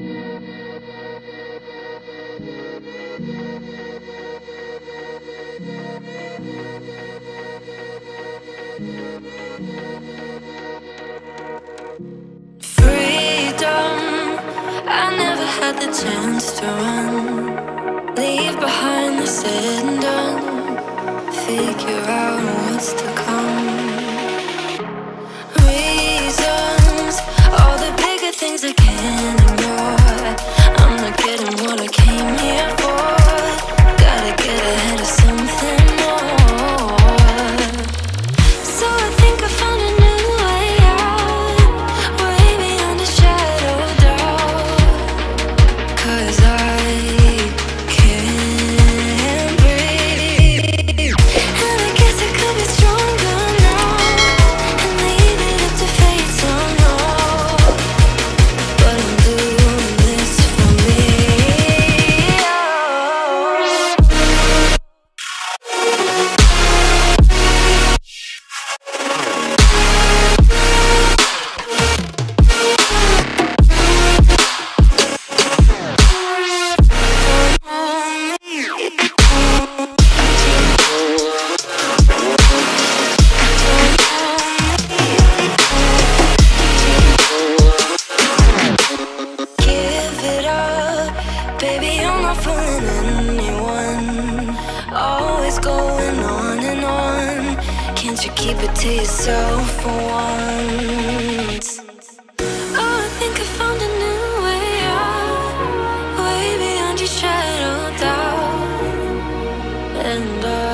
Freedom. I never had the chance to run Leave behind the said and done Figure out what's to come cause I Can't you keep it to yourself for once? Oh, I think I found a new way out, way beyond your shadow doubt, and I.